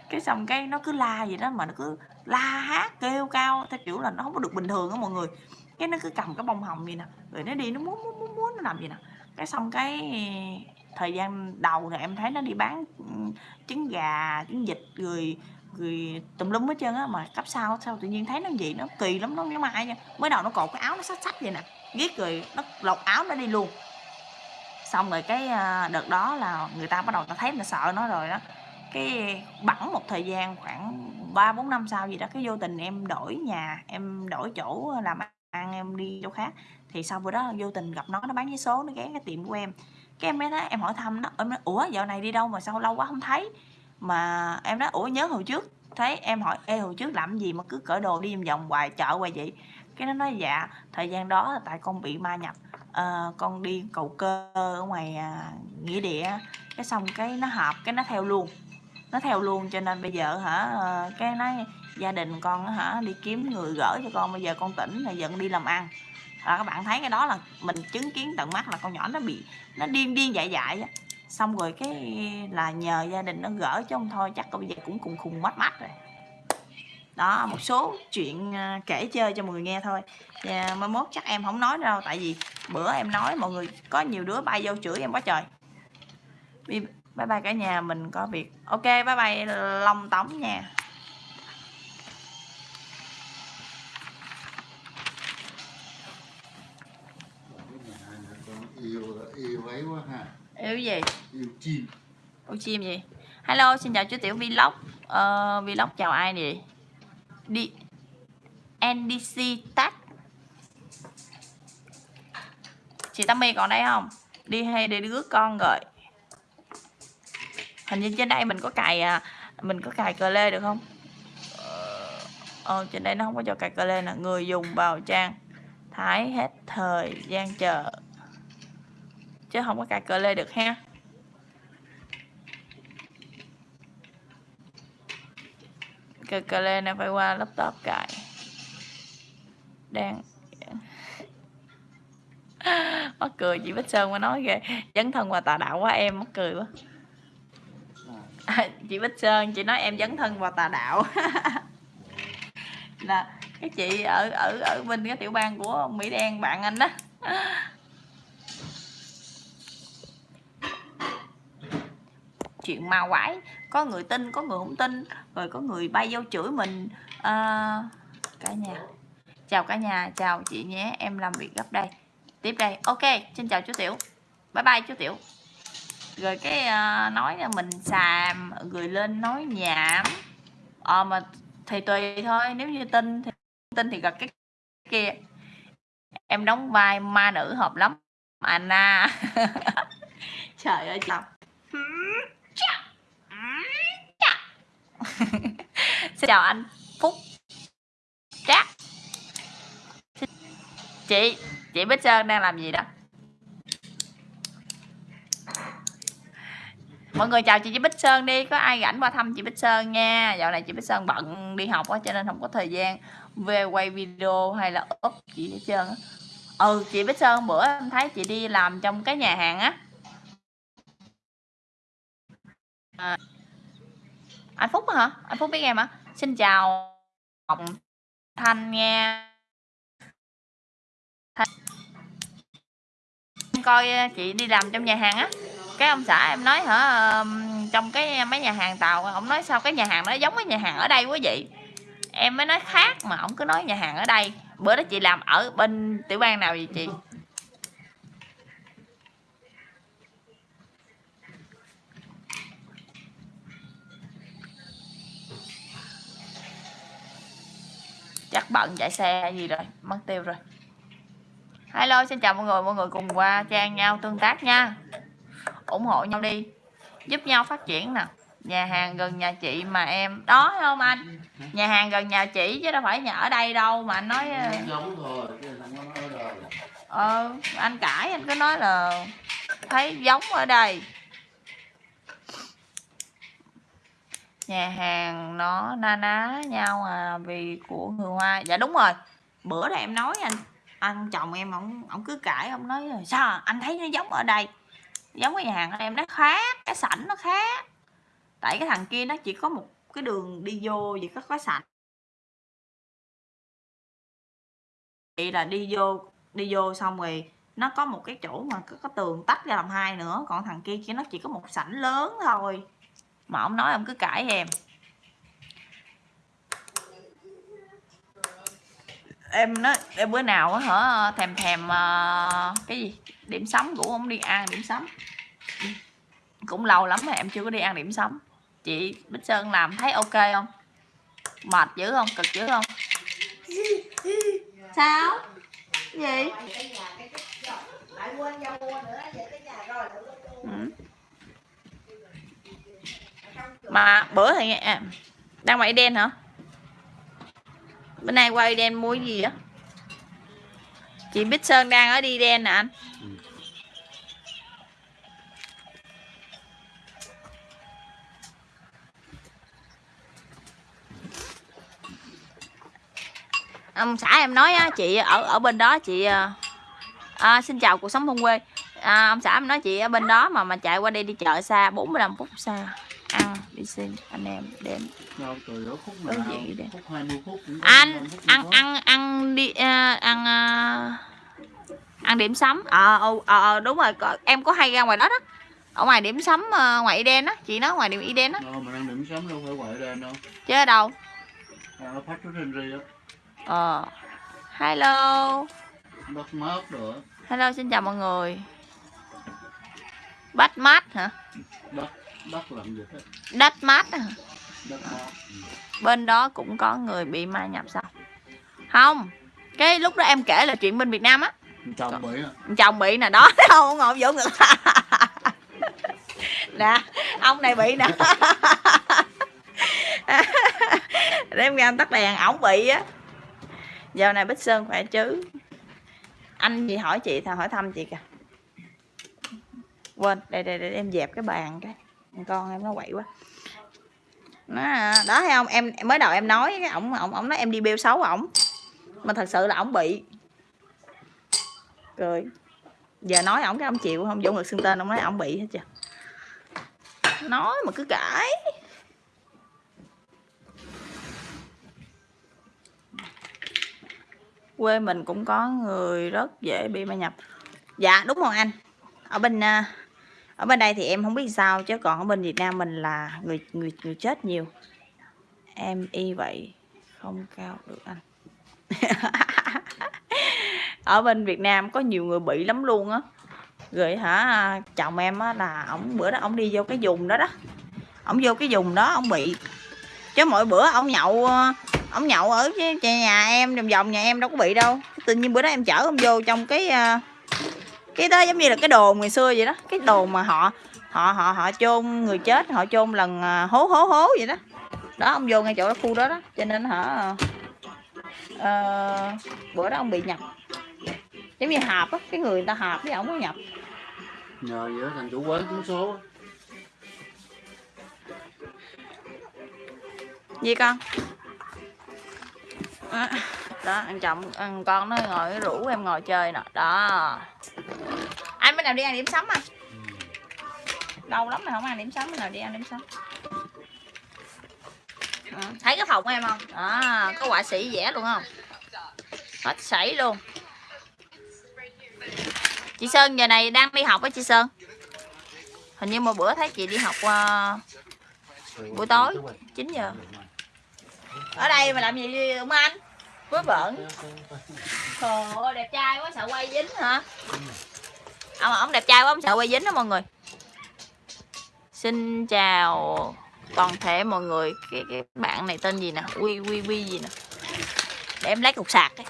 Cái xong cái nó cứ la gì đó mà nó cứ la hát kêu cao theo kiểu là nó không có được bình thường á mọi người. Cái nó cứ cầm cái bông hồng gì nè rồi nó đi nó muốn muốn muốn, muốn nó làm gì nè. Cái xong cái thời gian đầu thì em thấy nó đi bán trứng gà trứng vịt rồi rồi tùm lum hết trơn á mà cấp sau sao tự nhiên thấy nó gì nó kỳ lắm nó giống ai nha. Mới đầu nó cột cái áo nó sách sách vậy nè ghét rồi nó lột áo nó đi luôn. Xong rồi cái à, đợt đó là người ta bắt đầu ta thấy nó sợ nó rồi đó cái bẵng một thời gian khoảng ba bốn năm sau gì đó cái vô tình em đổi nhà em đổi chỗ làm ăn em đi chỗ khác. Thì sau bữa đó vô tình gặp nó nó bán vé số nó ghé cái tiệm của em. Cái em mới nói em hỏi thăm nó em nói ủa dạo này đi đâu mà sao lâu quá không thấy? Mà em nói ủa nhớ hồi trước. Thấy em hỏi ê hồi trước làm gì mà cứ cởi đồ đi vòng vòng hoài chợ hoài vậy? Cái nó nói dạ thời gian đó là tại con bị ma nhập à, con đi cầu cơ ở ngoài à, nghĩa địa. Cái xong cái nó hợp cái nó theo luôn nó theo luôn, cho nên bây giờ hả ờ, cái nói gia đình con hả, đi kiếm người gỡ cho con. Bây giờ con tỉnh là giận đi làm ăn. Là các bạn thấy cái đó là mình chứng kiến tận mắt là con nhỏ nó bị, nó điên điên dại dại á. Xong rồi cái là nhờ gia đình nó gỡ chứ không thôi, chắc bây giờ cũng cùng khùng mắt mắt rồi. Đó, một số chuyện ờ, kể chơi cho mọi người nghe thôi. Và mai mốt chắc em không nói đâu, tại vì bữa em nói mọi người có nhiều đứa bay vô chửi em quá trời bye bye cả nhà mình có việc. Ok bye bye long tống nha. Yêu yêu ấy quá ha yêu gì? Yêu chim. Yêu chim gì? Hello xin chào chú tiểu vlog. Uh, vlog chào ai nè? Đi. Ndc tag chị Tammy còn đây không? Đi hay để đứa con rồi hình như trên đây mình có cài à, mình có cài cờ lê được không? Ờ. Trên đây nó không có cho cài cờ lê nè. Người dùng vào trang thái hết thời gian chờ. Chứ không có cài cờ lê được ha. Cờ cờ lê này phải qua laptop cài. Đang mắc cười chị Bích Sơn mà nói kìa. Dấn thân vào tà đạo quá em mắc cười quá à, chị Bích Sơn chị nói em dấn thân vào tà đạo. Là cái chị ở ở ở bên cái tiểu bang của Mỹ Đen bạn anh đó. Chuyện ma quái có người tin có người không tin rồi có người bay vô chửi mình. À, cả nhà. Chào cả nhà chào chị nhé em làm việc gấp đây. Tiếp đây. Ok xin chào chú tiểu. Bye bye chú tiểu rồi cái uh, nói là mình xàm người lên nói nhảm. Ờ mà thì tùy thôi nếu như tin thì tin thì gặp cái kia. Em đóng vai ma nữ hợp lắm Anna. Trời ơi chồng xin chào anh Phúc. Trác. Chị chị Bích Sơn đang làm gì đó? Mọi người chào chị Bích Sơn đi. Có ai rảnh qua thăm chị Bích Sơn nha? Dạo này chị Bích Sơn bận đi học quá cho nên không có thời gian về quay video hay là up chị hết trơn á. Ừ chị Bích Sơn bữa em thấy chị đi làm trong cái nhà hàng á. À, anh Phúc hả? Anh Phúc biết em hả? Xin chào Ngọc Thanh nha. Thanh. Coi ờ, chị đi làm trong nhà hàng á cái ông xã em nói hả trong cái mấy nhà hàng tàu ông nói sao cái nhà hàng nó giống cái nhà hàng ở đây quá vậy? Em mới nói khác mà ông cứ nói nhà hàng ở đây. Bữa đó chị làm ở bên tiểu bang nào vậy chị? Chắc bận chạy xe gì rồi, mất tiêu rồi. Hello, xin chào mọi người mọi người cùng qua trang nhau tương tác nha ủng hộ nhau đi giúp nhau phát triển nè. Nhà hàng gần nhà chị mà em đó thấy không anh? Nhà hàng gần nhà chị chứ đâu phải nhà ở đây đâu mà anh nói ờ, ờ anh cãi anh cứ nói là thấy giống ở đây. Nhà hàng nó na ná nhau à vì của người hoa dạ đúng rồi bữa đó em nói anh anh chồng em ổng ổng cứ cãi ông nói sao? Anh thấy nó giống ở đây giống cái nhà hàng của em nó khác cái sảnh nó khác. Tại cái thằng kia nó chỉ có một cái đường đi vô chỉ có cái sảnh. Vậy là đi vô đi vô xong rồi nó có một cái chỗ mà có, có tường tách ra làm hai nữa còn thằng kia chỉ nó chỉ có một sảnh lớn thôi. Mà ông nói ông cứ cãi em. Em nói em bữa nào á hả thèm thèm uh, cái gì? Điểm sống cũng không đi ăn điểm sống cũng lâu lắm rồi em chưa có đi ăn điểm sống chị Bích Sơn làm thấy ok không? Mệt dữ không? Cực dữ không? Sao? Gì? Ừ. mà bữa thì đang mày đen hả? Bữa nay qua đen mua gì á? Chị Bích Sơn đang ở đi đen nè anh. Ông xã em nói á, chị ở ở bên đó chị à, à, xin chào cuộc sống thôn quê à, ông xã em nói chị ở bên đó mà mà chạy qua đây đi chợ xa 45 phút xa. Ăn đi xin anh em đến. Đâu từ đó khúc Đối nào diện gì đây? khúc 20 phút cũng có, anh 25 phút cũng ăn ăn ăn đi à, ăn à, ăn điểm sắm. Ờ ờ ờ, đúng rồi em có hay ra ngoài đó đó. Ở ngoài điểm sắm à, ngoài Eden á chị nói ngoài điểm Eden á. Đâu mình ăn điểm sớm đâu phải quậy lên đâu. Chứ ở đâu? Ăn ở phát Henry á. Ờ. Hello. Đất rồi. Á. hello xin chào mọi người bắt mát hả? Đất đất làm gì hết đất mát hả? Đất mát ừ. bên đó cũng có người bị ma nhập sao? Không cái lúc đó em kể là chuyện bên Việt Nam á. Chồng bị á. Chồng bị nè đó không ngồi vỗ ngực nè ông này bị nè. Để em ra tắt đèn ổng bị á. Giờ này bích sơn khỏe chứ. Anh gì hỏi chị thà hỏi thăm chị kìa quên đây đây, đây em dẹp cái bàn cái. Con em nó quậy quá. Nó đó thấy không? Em mới đầu em nói cái ổng ổng ổng nói em đi bêu xấu ổng. Mà thật sự là ổng bị. Cười. Giờ nói ổng cái ông chịu không dũng ngực xưng tên ông nói ổng bị hết chưa nói mà cứ cãi. Quê mình cũng có người rất dễ bị ma nhập. Dạ đúng rồi anh. Ở bên à, ở bên đây thì em không biết sao chứ còn ở bên Việt Nam mình là người người người chết nhiều. Em y vậy, không cao được anh. Ở bên Việt Nam có nhiều người bị lắm luôn á. Rồi hả, chồng em á là ổng, bữa đó ổng đi vô cái vùng đó đó. Ổng vô cái vùng đó, ổng bị, chứ mỗi bữa ông nhậu, ổng ông nhậu ở nhà em, vòng vòng nhà em đâu có bị đâu. Tự nhiên bữa đó em chở ông vô trong cái à, cái đó giống như là cái đồn ngày xưa vậy đó. Cái đồn mà họ họ họ họ chôn người chết họ chôn lần ờ, hố hố hố vậy đó. Đó ông vô ngay chỗ đó khu đó đó. Cho nên hả ờ, bữa đó ông bị nhập. Giống như hạp á cái người người ta hạp với ông có nhập. Nhờ vậy đó, thằng chủ quán trúng số. Gì con? Đó, đó ăn chồng ăn con nó ngồi rủ em ngồi chơi nè. Đó. Anh bên nào đi ăn điểm sắm à? Lâu lắm rồi không ăn điểm sắm bên nào đi ăn điểm sắm. Đó, thấy cái phòng của em không? Đó có họa sĩ vẽ luôn không? Hết sảy luôn. Chị sơn giờ này đang đi học á chị sơn? Hình như một bữa thấy chị đi học ờ, buổi tối 9 giờ. Ở đây mà làm gì ông anh vớ vẩn trời ơi đẹp trai quá sợ quay dính hả? Ông ông đẹp trai quá ông sợ quay dính đó mọi người. Xin chào toàn thể mọi người. Cái cái bạn này tên gì nè? Quy quy quy gì nè? Để em lấy cục sạc ấy.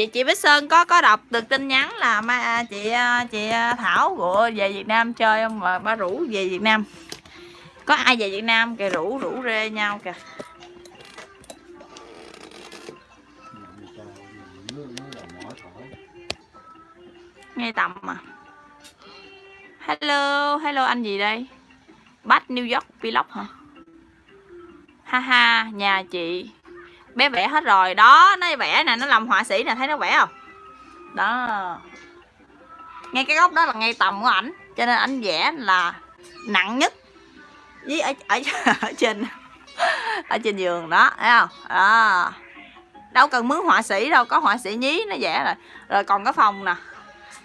Chị chị Bích Sơn có có đọc được tin nhắn là ma à, chị à, chị à, Thảo của về Việt Nam chơi không? Mà ba rủ về Việt Nam. Có ai về Việt Nam kìa, rủ rủ rê nhau kìa. Nghe ngay tầm mà hello hello anh gì đây? Bắt New York Vlog hả? Ha ha, nhà chị bé vẽ hết rồi. Đó nó vẽ nè nó làm họa sĩ nè thấy nó vẽ không? Đó. Ngay cái góc đó là ngay tầm của ảnh cho nên ảnh vẽ là nặng nhất. Với ở, ở, ở trên ở trên giường đó thấy không? Đó. Đâu cần mướn họa sĩ đâu có họa sĩ nhí nó vẽ rồi. Rồi còn cái phòng nè.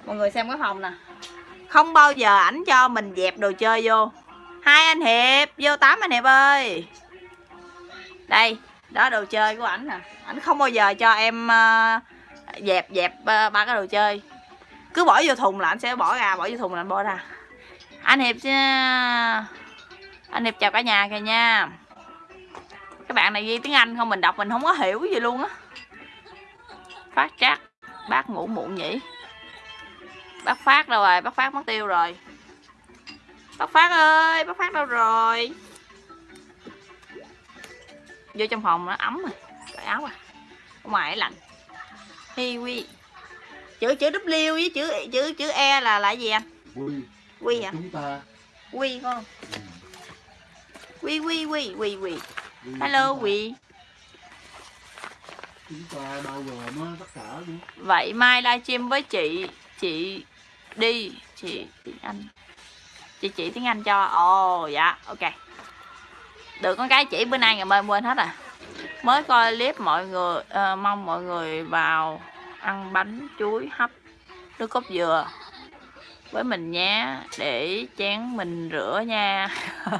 Mọi người xem cái phòng nè. Không bao giờ ảnh cho mình dẹp đồ chơi vô. Hai anh hiệp vô tám anh hiệp ơi. Đây đó, đồ chơi của ảnh nè. Ảnh không bao giờ cho em ờ, dẹp dẹp ờ, ba cái đồ chơi. Cứ bỏ vô thùng là anh sẽ bỏ ra, bỏ vô thùng là anh bỏ ra. Anh hiệp ờ, anh hiệp chào cả nhà kìa nha. Các bạn này ghi tiếng anh không? Mình đọc mình không có hiểu gì luôn á. Phát trác, bác ngủ muộn nhỉ? Bác phát đâu rồi? Bác phát mất tiêu rồi. Bác phát ơi, bác phát đâu rồi? Vô trong phòng nó ấm rồi cởi áo à. Ở ngoài lạnh. Hi quy. Chữ chữ W với chữ chữ chữ E là là gì anh? Quy. Quy chúng ta. Quy con. Ừ, quy quy quy quy. Quy hello quy. Chúng ta bao gồm á, tất cả nữa? Vậy mai livestream với chị chị đi chị tiếng anh. Chị chỉ tiếng anh cho. Ồ dạ ok được con cái chỉ bữa nay ngày mai quên hết à. Mới coi clip mọi người uh, mong mọi người vào ăn bánh chuối hấp nước cốt dừa với mình nhé để chén mình rửa nha.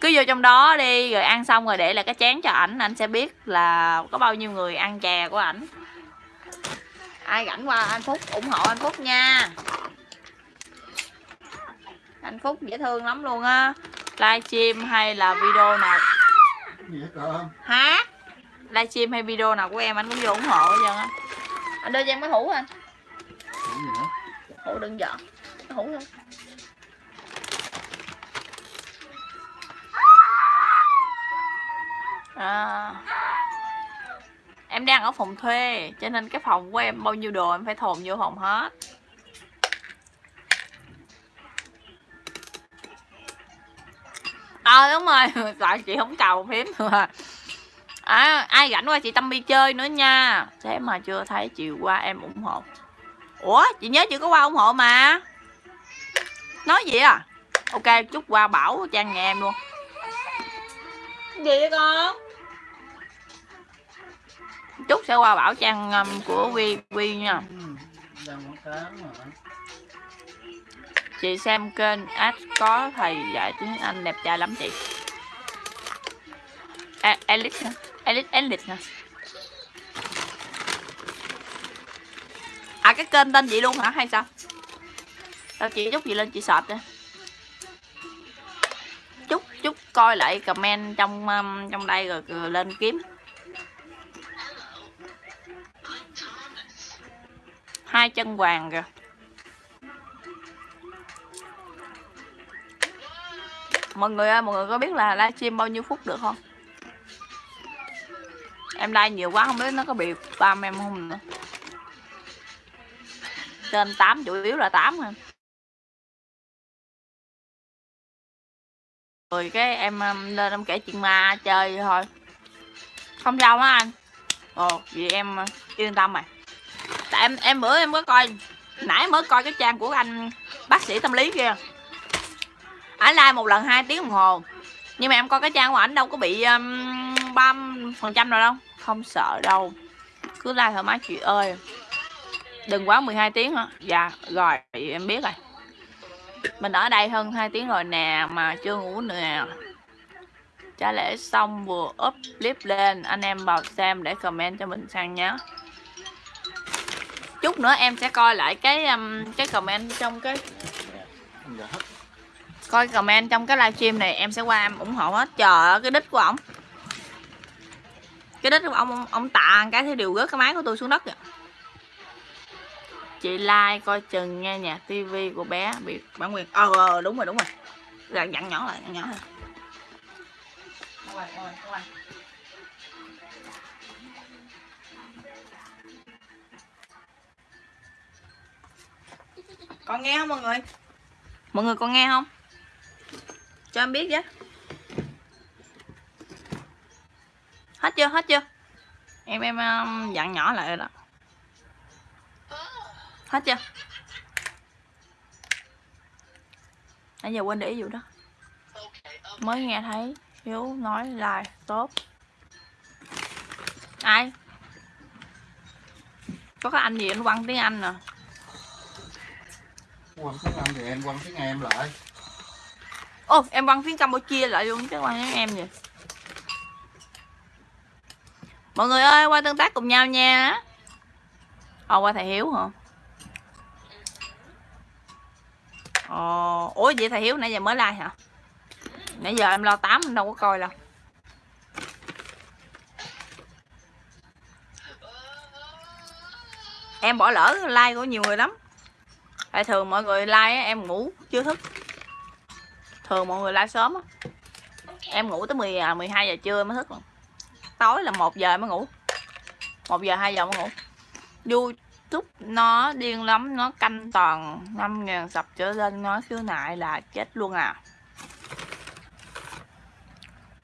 Cứ vô trong đó đi rồi ăn xong rồi để là cái chén cho ảnh anh sẽ biết là có bao nhiêu người ăn chè của ảnh. Ai rảnh qua anh phúc ủng hộ anh phúc nha. Anh phúc dễ thương lắm luôn á livestream hay là video nào? Hả? livestream hay video nào của em? Anh cũng vô ủng hộ hết trơn á. Anh đưa cho em cái hũ anh hũ đừng dọn hũ thôi à, em đang ở phòng thuê cho nên cái phòng của em bao nhiêu đồ em phải thồn vô phòng hết. Ờ đúng rồi. Tại chị không cầu phím mà à, ai rảnh qua chị tâm đi chơi nữa nha. Thế mà chưa thấy chiều qua em ủng hộ. Ủa chị nhớ chị có qua ủng hộ mà. Nói gì à? Ok chúc qua bảo trang nhà em luôn. Gì vậy con? Chúc sẽ qua bảo trang um, của quy quy nha Chị xem kênh ad có thầy dạy tiếng Anh đẹp trai lắm chị A- Elite hả? Elite Elite hả? À cái kênh tên chị luôn hả hay sao? Sao chị chút gì lên chị search đi chút chút coi lại comment trong um, trong đây rồi, rồi lên kiếm hai chân vàng kìa. Mọi người ơi, mọi người có biết là livestream bao nhiêu phút được không? Em like nhiều quá, không biết nó có bị spam em không nữa. Trên 8 chủ yếu là 8 thôi. Rồi cái em um, lên em kể chuyện ma chơi thôi. Không sao á anh? Ồ, vậy em uh, yên tâm rồi tại em em bữa em có coi, nãy mới coi cái trang của anh bác sĩ tâm lý kia. Ảnh like một lần hai tiếng đồng hồ. Nhưng mà em coi cái trang của ảnh đâu có bị um, ba phần trăm rồi đâu. Không sợ đâu. Cứ like thoải mái, chị ơi. Đừng quá 12 tiếng hả dạ rồi, em biết rồi. Mình ở đây hơn 2 tiếng rồi nè, mà chưa ngủ nữa nè. Trả lễ xong, vừa up clip lên. Anh em vào xem để comment cho mình sang nhé chút nữa em sẽ coi lại cái um, cái comment trong cái coi comment trong cái livestream này em sẽ qua em ủng hộ hết. Chờ cái đích của ổng cái đích của ông ông, tạ cái thì đều rớt cái máy của tôi xuống đất kìa. Chị like coi chừng nghe nhạc tivi của bé bị bản quyền. Ờ, ờ đúng rồi đúng rồi. Dạ, dặn nhỏ lại dặn nhỏ lại. Con nghe không mọi người? Mọi người còn nghe không? Cho em biết chứ Hết chưa? Hết chưa? Em em um, dặn nhỏ lại rồi đó Hết chưa? Nãy giờ quên để ý vụ đó Mới nghe thấy Hiếu nói là tốt Ai? Có cái anh gì anh quăng tiếng Anh nè quăng tiếng Anh thì em quăng tiếng em lại Ô, em quăng tiếng Campuchia lại luôn chứ quăng tiếng em vậy. Mọi người ơi, qua tương tác cùng nhau nha. Ồ, qua thầy Hiếu hả? Ồ, ủa vậy thầy Hiếu nãy giờ mới like hả? Nãy giờ em lo tám em đâu có coi đâu. Em bỏ lỡ like của nhiều người lắm. Tại thường mọi người like em ngủ chưa thức. Thường mọi người like sớm á. Em ngủ tới 10 à, 12 giờ trưa mới thức rồi. tối là 1 giờ mới ngủ. 1 giờ 2 giờ mới ngủ. Youtube nó điên lắm nó canh toàn 5.000 sập trở lên nó khiếu nại là chết luôn à.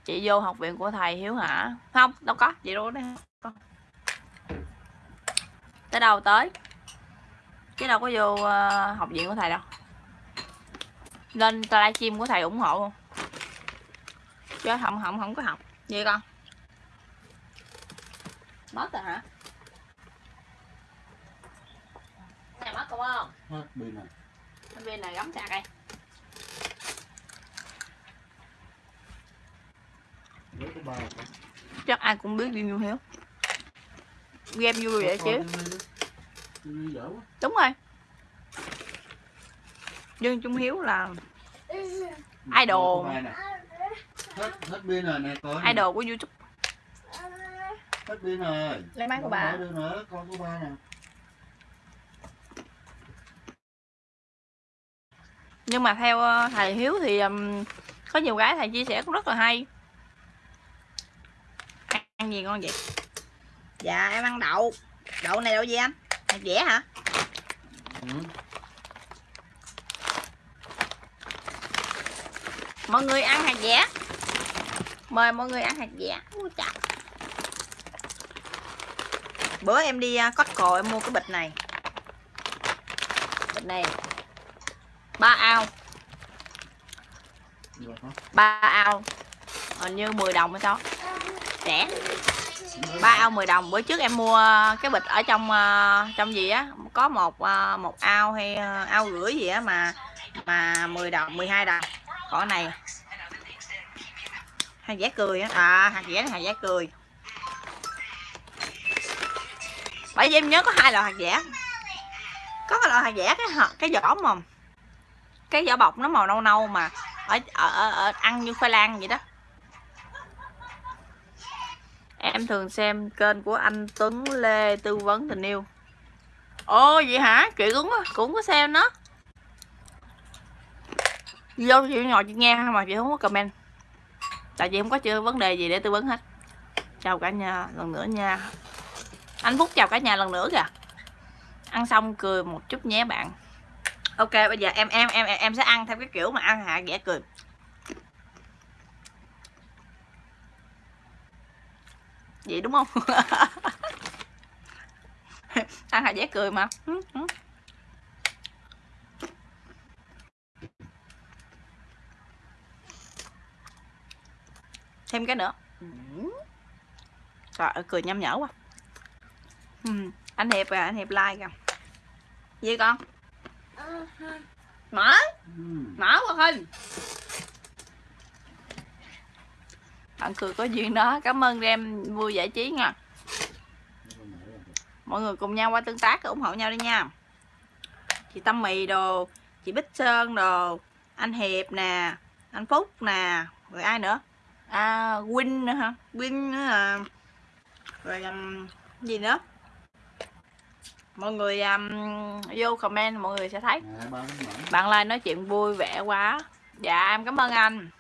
Chị vô học viện của thầy hiếu hả? Không đâu có chị đâu đấy tới đâu tới? Chứ đâu có vô uh, học viện của thầy đâu. Lên livestream của thầy ủng hộ. Luôn chứ không không không có học. Gì con? Mất rồi hả? Này mất không không? Hết pin này bên này gắm sạc đây. Với cái bao chắc ai cũng biết Duy Nhu Hiếu game vui vậy chứ đúng rồi. Dương Trung Hiếu là Idol. Hết hết pin rồi nè coi idol của YouTube. Hết pin rồi. Lấy máy của bà. được nữa con của ba nè. Nhưng mà theo ờ, thầy Hiếu thì có nhiều cái thầy chia sẻ cũng rất là hay. Ăn gì ngon vậy? Dạ em ăn đậu. Đậu này đậu gì anh hạt dẻ hả? Ừ. mọi người ăn hạt dẻ. Mời mọi người ăn hạt dẻ. Ui bữa em đi uh, Costco em mua cái bịch này. Bịch này. Ba ao. Được không? ba ao. Hình như 10 đồng hay sao? Rẻ ba ao 10 đồng. Bữa trước em mua cái bịch ở trong ờ, trong gì á? Có một ờ, một ao hay ờ, ao rưỡi gì á mà mà 10 đồng 12 đồng. Còn này. Hạt dẻ cười á. À hạt dẻ hạt dẻ cười. Bởi vì em nhớ có hai loại hạt dẻ. Có cái loại hạt dẻ cái hạt- cái vỏ mà cái vỏ bọc nó màu nâu nâu mà ở, ở, ở, ở ăn như khoai lang vậy đó em thường xem kênh của anh Tuấn, Lê, tư vấn, tình yêu. Ồ, vậy hả? Chị cũng cũng có xem nó vô chị ngồi chị nghe mà chị không có comment. Tại chị không có chưa vấn đề gì để tư vấn hết. Chào cả nhà lần nữa nha. Anh Phúc chào cả nhà lần nữa kìa. Ăn xong cười một chút nhé bạn. Ok, bây giờ em em em em sẽ ăn theo cái kiểu mà ăn hạ ghẻ cười. Vậy đúng không? Ăn hạ ghẻ cười mà. Ừ, ừ. thêm cái nữa. Trời ơi cười nhăm nhở quá. Ừ. anh hiệp à anh hiệp like kìa. Gì con? Mở. Ừ. mở qua hình bạn cười có duyên đó. Cảm ơn em vui giải trí nha. Mọi người cùng nhau qua tương tác ủng hộ nhau đi nha. Chị tâm mì đồ chị bích sơn đồ anh hiệp nè anh phúc nè rồi ai nữa? À Win nữa hả? Win nữa à. Rồi um, gì nữa? Mọi người um, vô comment mọi người sẽ thấy. Mỡ. bạn like nói chuyện vui vẻ quá. Dạ em cảm ơn anh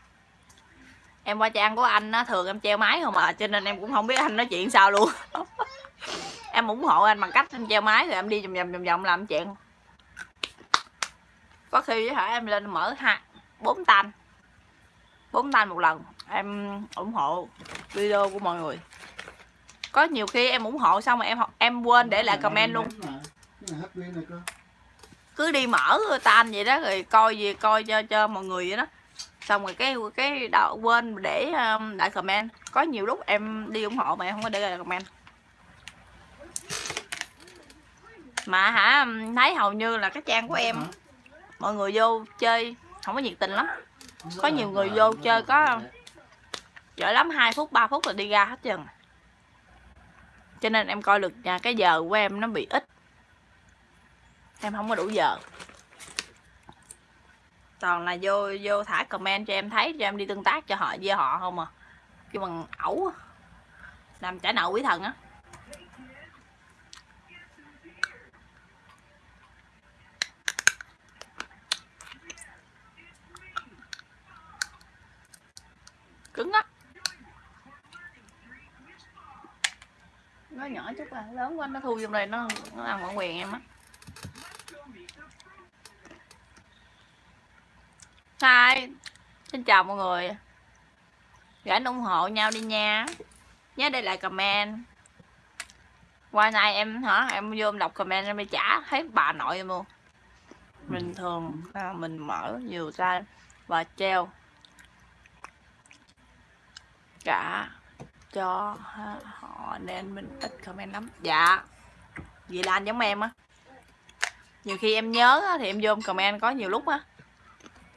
em qua trang của anh á, thường em treo máy không à cho nên em cũng không biết anh nói chuyện sao luôn. Em ủng hộ anh bằng cách em treo máy rồi em đi vòng vòng vòng vòng làm chuyện. Có khi với hả, em lên mở hai, bốn tan bốn tan một lần, em ủng hộ video của mọi người. Có nhiều khi em ủng hộ xong mà em em quên để lại comment luôn. Cứ đi mở tan vậy đó, rồi coi gì, coi cho cho mọi người vậy đó xong rồi cái cái đạo quên để um, lại comment. Có nhiều lúc em đi ủng hộ mà em không có để lại comment. Mà hả um, thấy hầu như là cái trang của em mọi người vô chơi không có nhiệt tình lắm. Có nhiều người vô chơi có- giỏi lắm 2 phút 3 phút là đi ra hết trơn. Cho nên em coi được nhà cái giờ của em nó bị ít. Em không có đủ giờ toàn là vô vô thả comment cho em thấy, cho em đi tương tác cho họ, với họ không à. Kêu bằng ẩu làm trả nợ quý thần á. Cứng á. Nó nhỏ chút à lớn quá, nó thu vô đây, nó nó ăn bản quyền em á. Sai. Xin chào mọi người. Rảnh ủng hộ nhau đi nha. Nhớ để lại comment. Qua nay em hả Em vô em đọc comment em mới trả Thấy bà nội em luôn. Bình thường à, mình mở nhiều ra Và treo. Cả Cho họ Nên mình ít comment lắm. Dạ. Vậy là anh giống em á. Nhiều khi em nhớ thì em vô em comment có nhiều lúc á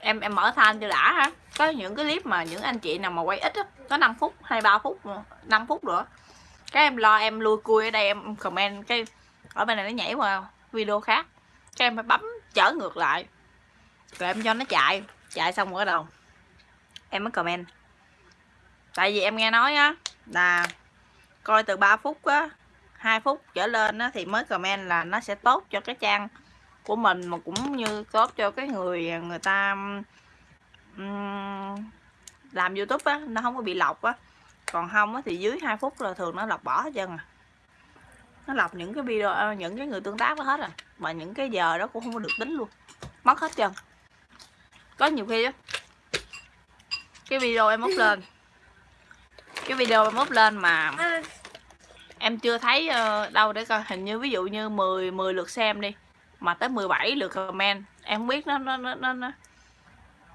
em em mở than cho đã ha. Có những cái clip mà những anh chị nào mà quay ít á, có 5 phút hay ba phút 5 phút nữa. Cái em lo em lui cui ở đây, em comment cái, ở bên này nó nhảy qua video khác. Cái em phải bấm trở ngược lại. Rồi em cho nó chạy chạy xong rồi đầu. Em mới comment. Tại vì em nghe nói á, là coi từ 3 phút á 2 phút trở lên á, thì mới comment là nó sẽ tốt cho cái trang của mình mà cũng như tốt cho cái người người ta um, làm youtube á nó không có bị lọc á. Còn không á thì dưới 2 phút là thường nó lọc bỏ hết trơn à. Nó lọc những cái video à, những cái người tương tác đó hết à. Mà những cái giờ đó cũng không có được tính luôn. Mất hết trơn. Có nhiều khi á cái video em up lên. Cái video em up lên mà em chưa thấy ờ, đâu để coi. Hình như ví dụ như 10 10 lượt xem đi mà tới 17 lượt comment. Em không biết nó nó nó nó, nó